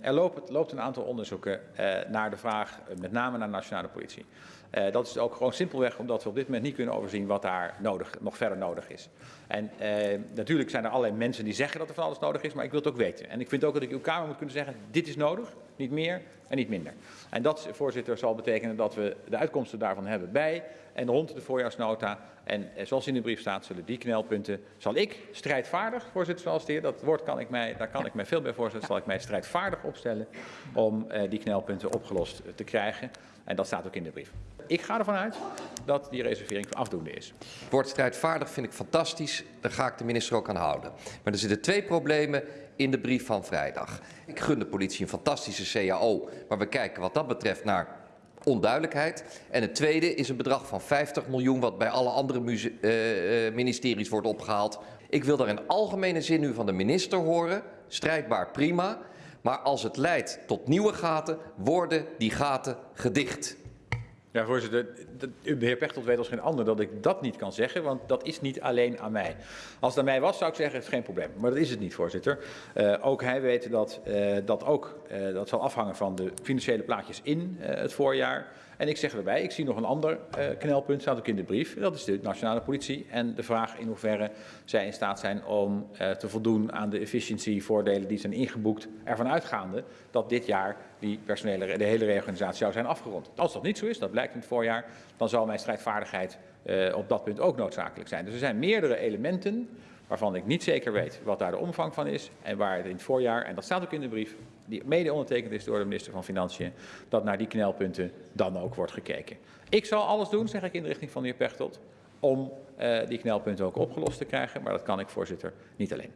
er loopt, loopt, een aantal onderzoeken uh, naar de vraag, uh, met name naar de nationale politie. Uh, dat is ook gewoon simpelweg omdat we op dit moment niet kunnen overzien wat daar nodig, nog verder nodig is. En natuurlijk zijn er allerlei mensen die zeggen dat er van alles nodig is, maar ik wil het ook weten. En ik vind ook dat ik uw Kamer moet kunnen zeggen, dit is nodig, niet meer en niet minder. En dat, voorzitter, zal betekenen dat we de uitkomsten daarvan hebben bij en rond de voorjaarsnota. En zoals in de brief staat, zullen die knelpunten, zal ik strijdvaardig, voorzitter, zoals de heer, dat woord kan ik mij, daar kan ik mij veel bij voorstellen, zal ik mij strijdvaardig opstellen om uh, die knelpunten opgelost te krijgen. En dat staat ook in de brief. Ik ga ervan uit dat die reservering afdoende is. Het woord strijdvaardig vind ik fantastisch. Daar ga ik de minister ook aan houden. Maar er zitten twee problemen in de brief van vrijdag. Ik gun de politie een fantastische CAO, maar we kijken wat dat betreft naar onduidelijkheid. En het tweede is een bedrag van 50 miljoen wat bij alle andere uh, ministeries wordt opgehaald. Ik wil daar in algemene zin nu van de minister horen. Strijdbaar prima. Maar als het leidt tot nieuwe gaten, worden die gaten gedicht. Ja, voorzitter, de heer Pechtold weet als geen ander dat ik dat niet kan zeggen, want dat is niet alleen aan mij. Als het aan mij was, zou ik zeggen, het is geen probleem. Maar dat is het niet, voorzitter. Uh, ook hij weet dat uh, dat ook, uh, dat zal afhangen van de financiële plaatjes in het voorjaar. En ik zeg erbij, ik zie nog een ander knelpunt, staat ook in de brief. Dat is de nationale politie en de vraag in hoeverre zij in staat zijn om te voldoen aan de efficiëntievoordelen die zijn ingeboekt, ervan uitgaande dat dit jaar die personele, de hele reorganisatie zou zijn afgerond. Als dat niet zo is, dat blijkt in het voorjaar, dan zal mijn strijdvaardigheid uh, op dat punt ook noodzakelijk zijn. Dus er zijn meerdere elementen waarvan ik niet zeker weet wat daar de omvang van is en waar het in het voorjaar, en dat staat ook in de brief, die mede ondertekend is door de minister van Financiën, dat naar die knelpunten dan ook wordt gekeken. Ik zal alles doen, zeg ik in de richting van de heer Pechtold, om uh, die knelpunten ook opgelost te krijgen, maar dat kan ik, voorzitter, niet alleen.